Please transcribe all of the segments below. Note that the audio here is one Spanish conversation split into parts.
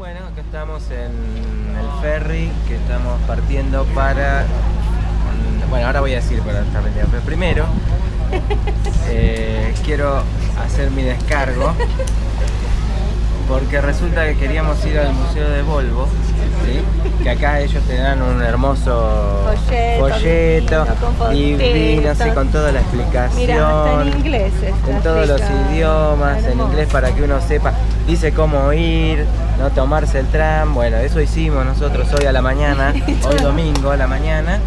Bueno, acá estamos en el ferry que estamos partiendo para... Bueno, ahora voy a decir para esta pero primero. Eh, quiero hacer mi descargo porque resulta que queríamos ir al Museo de Volvo que acá ellos te dan un hermoso folleto, y vino así con toda la explicación en inglés en todos los idiomas, en inglés para que uno sepa dice cómo ir, no tomarse el tram, bueno eso hicimos nosotros hoy a la mañana, hoy domingo a la mañana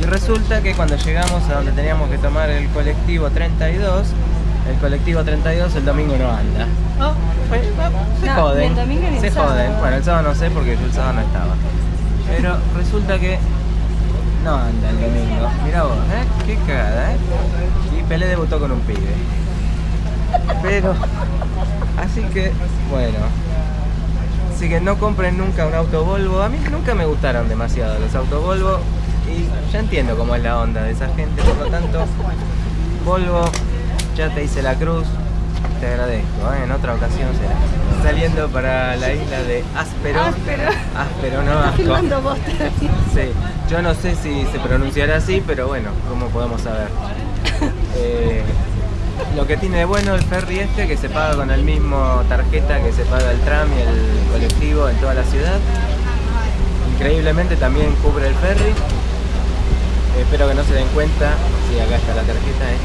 y resulta que cuando llegamos a donde teníamos que tomar el colectivo 32 el colectivo 32 el domingo no anda. Oh, se joden. se joden. Bueno, el sábado no sé porque yo el sábado no estaba. Pero resulta que no anda el domingo. Mira vos, ¿eh? Qué cagada, ¿eh? Y Pelé debutó con un pibe. Pero, así que, bueno. Así que no compren nunca un auto Volvo. A mí nunca me gustaron demasiado los autos Volvo. Y ya entiendo cómo es la onda de esa gente. Por lo tanto, Volvo ya te hice la cruz, te agradezco, ¿eh? en otra ocasión será. Saliendo para la isla de Áspero. Áspero. Áspero, no vos Sí, yo no sé si se pronunciará así, pero bueno, ¿cómo podemos saber? Eh, lo que tiene de bueno el ferry este, que se paga con el mismo tarjeta que se paga el tram y el colectivo en toda la ciudad. Increíblemente también cubre el ferry. espero que no se den cuenta, si acá está la tarjeta, ¿eh?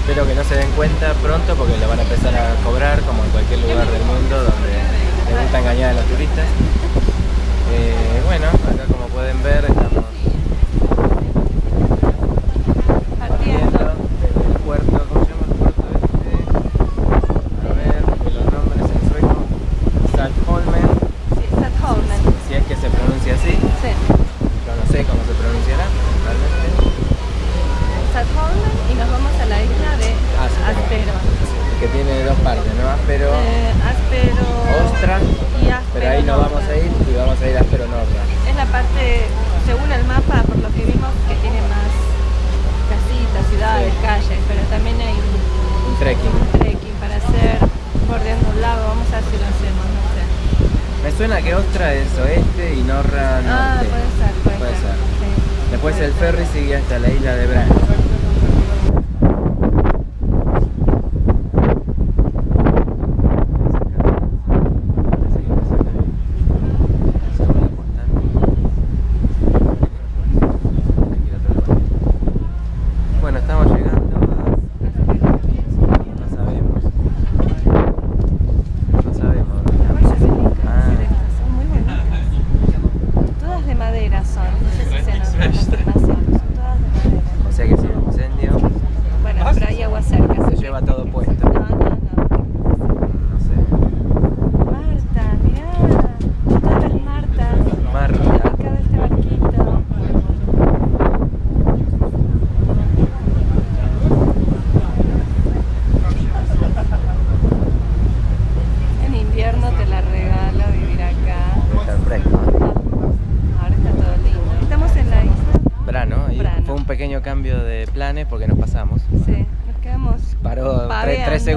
Espero que no se den cuenta pronto porque lo van a empezar a cobrar como en cualquier lugar del mundo donde les gusta engañar a los turistas. Eh, bueno, acá como pueden ver estamos suena que Ostra es oeste y Norra norte. Ah, puede ser, puede, ser. Después el ferry sigue hasta la isla de Bran.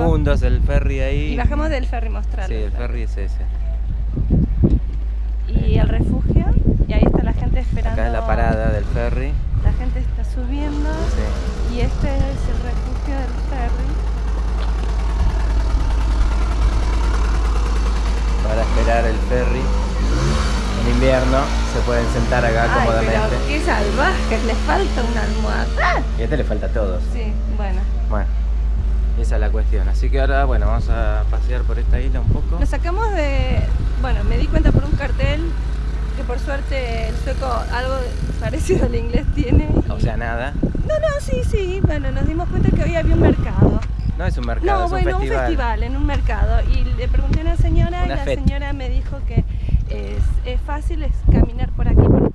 Segundos el ferry ahí. Y bajamos del ferry mostrarlo. Sí, el ferry es ese. Y el refugio, y ahí está la gente esperando. Acá es la parada del ferry. La gente está subiendo. Sí. Y este es el refugio del ferry. Para esperar el ferry en invierno se pueden sentar acá Ay, cómodamente. Pero qué salvajes, les falta una almohada. Y a este le falta a todos. Sí, bueno. Bueno, esa es la cuestión. Así que ahora, bueno, vamos a pasear por esta isla un poco. Nos sacamos de... Bueno, me di cuenta por un cartel que por suerte el sueco algo parecido al inglés tiene. O sea, nada. No, no, sí, sí. Bueno, nos dimos cuenta que hoy había un mercado. No es un mercado, no, es bueno, un festival. un festival, en un mercado. Y le pregunté a una señora y la señora me dijo que es, fácil, es caminar por aquí, por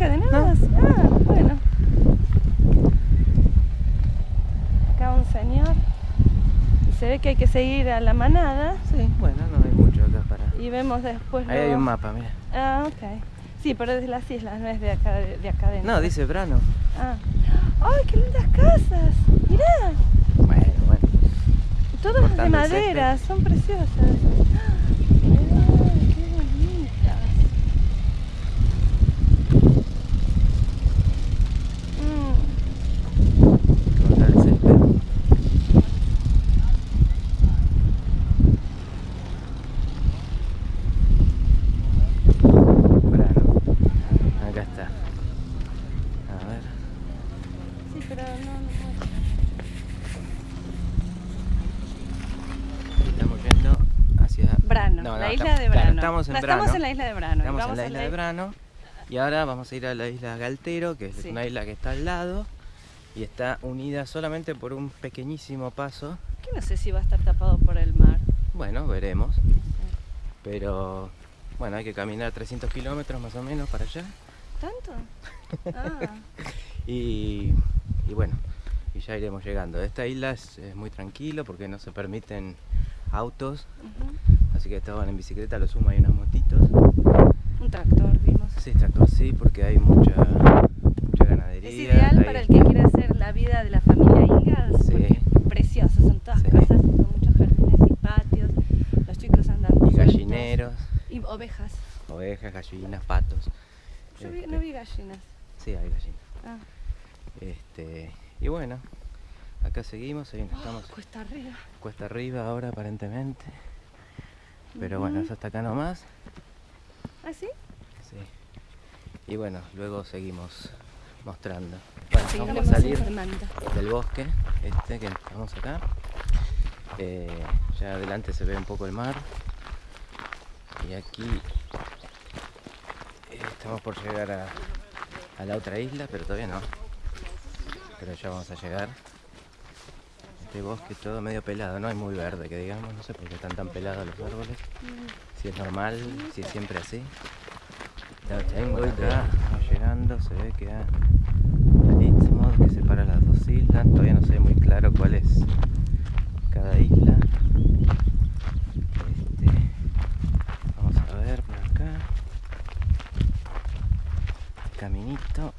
No. Ah, bueno. Acá un señor. Y se ve que hay que seguir a la manada. Sí, bueno, no hay mucho acá para... Y vemos después... Ahí hay un mapa, mira. Ah, ok. Sí, pero es de las islas, no es de acá, de, de acá dentro. No, dice Brano. Ah. ¡Ay, qué lindas casas! ¡Mirá! Bueno, bueno. Todas de madera, son preciosas. Estamos en Brano. Estamos en la isla de Brano. Estamos en la isla de Brano. Y ahora vamos a ir a la isla Galtero, que es una isla que está al lado. Y está unida solamente por un pequeñísimo paso. Que no sé si va a estar tapado por el mar. Bueno, veremos. Pero bueno, hay que caminar 300 kilómetros más o menos para allá. ¿Tanto? Ah. y, bueno, y ya iremos llegando. Esta isla es, muy tranquilo porque no se permiten autos. Así que estaban en bicicleta, lo sumo hay unas motitos. Un tractor vimos. Sí, tractor sí, porque hay mucha, mucha ganadería. Es ideal para el que quiera hacer la vida de la familia Ingalls, sí. porque son todas casas con muchos jardines y patios, los chicos andan Y gallineros. Y ovejas. Ovejas, gallinas, patos. Yo vi, no vi gallinas. Sí, hay gallinas. Ah. Este, y bueno, acá seguimos, ahí estamos. Cuesta arriba. Cuesta arriba ahora aparentemente. Pero bueno, eso hasta acá nomás. ¿Ah, sí? Sí. Y bueno, luego seguimos mostrando. Bueno, vamos a salir del bosque, este que estamos acá. Eh, ya adelante se ve un poco el mar. Y aquí estamos por llegar a, a la otra isla, pero todavía no. Pero ya vamos a llegar este bosque todo medio pelado, no es muy verde que digamos, no sé por qué están tan pelados los árboles, si es normal, si es siempre así. Ya tengo ya llegando, se ve que hay istmo que separa las dos islas, todavía no sé muy claro cuál es cada isla. Este, vamos a ver por acá. Caminito.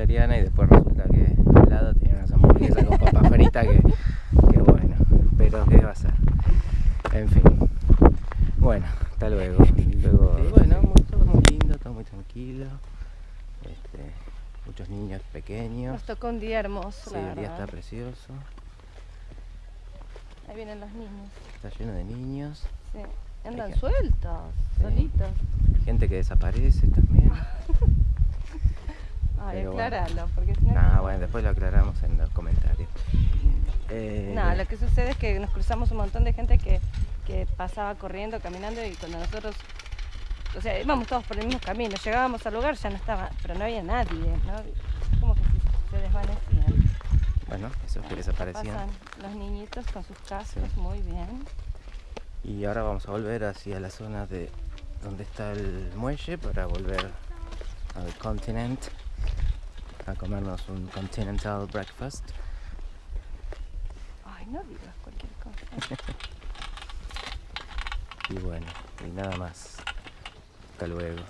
Y después resulta que al lado tiene unas hamburguesas con papa frita que, que bueno, pero qué va a ser. En fin. Bueno, hasta luego. luego bueno, todo muy lindo, todo muy tranquilo. Este, muchos niños pequeños. Nos tocó un día hermoso. Sí, el día está precioso. Ahí vienen los niños. Está lleno de niños. Sí. Andan sueltos, solitos. Gente que desaparece también. Ay, aclaralo, porque si no... Ah, bueno, después lo aclaramos en los comentarios. Eh... No, lo que sucede es que nos cruzamos un montón de gente que, que pasaba corriendo, caminando y cuando nosotros o sea, íbamos todos por el mismo camino, llegábamos al lugar, ya no estaba, pero no había nadie, ¿no? Como que se desvanecían. Bueno, esos que desaparecían. Pasan los niñitos con sus cascos, muy bien. Y ahora vamos a volver hacia la zona de donde está el muelle para volver al continent a comernos un continental breakfast. Ay, no digas cualquier cosa. y bueno, y nada más. Hasta luego.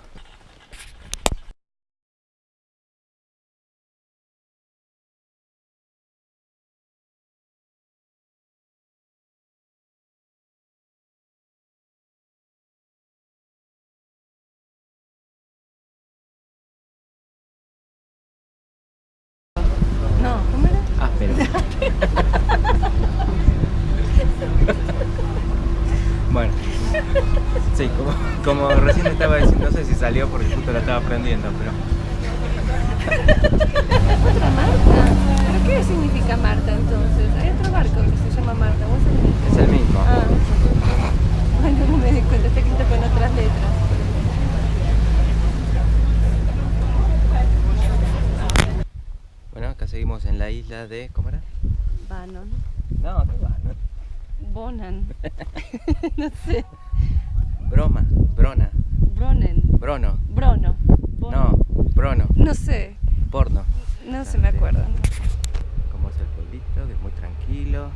Como, recién estaba diciendo, no sé si salió porque justo la estaba prendiendo, pero... ¿Otra Marta? ¿Pero qué significa Marta entonces? Hay otro barco que se llama Marta, ¿o es el mismo? Es el mismo. Ah, bueno, no me di cuenta, está escrito con otras letras. Bueno, acá seguimos en la isla de... ¿Cómo era? Bannon. No, qué va, ¿no? Bonan. no sé. Broma, Brona, Bronen. Brono. Brono. No, Brono, No sé. porno. No se me acuerdo. Como es el pueblito, que es muy tranquilo.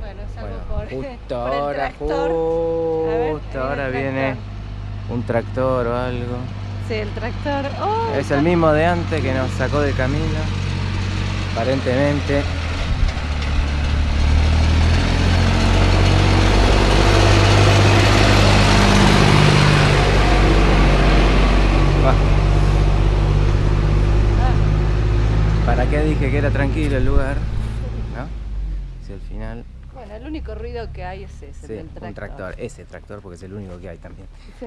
Bueno, salvo Bueno, por, justo por el ahora, tractor. Ver, justo ahí ahora viene un tractor o algo. Sí, el tractor. Oh, Es el mismo de antes que nos sacó de camino, aparentemente. Bah, Ah, ¿Para qué dije que era tranquilo el lugar? ¿No? Si al final, bueno, el único ruido que hay es ese, sí, del tractor. un tractor, ese tractor porque es el único que hay también. Sí.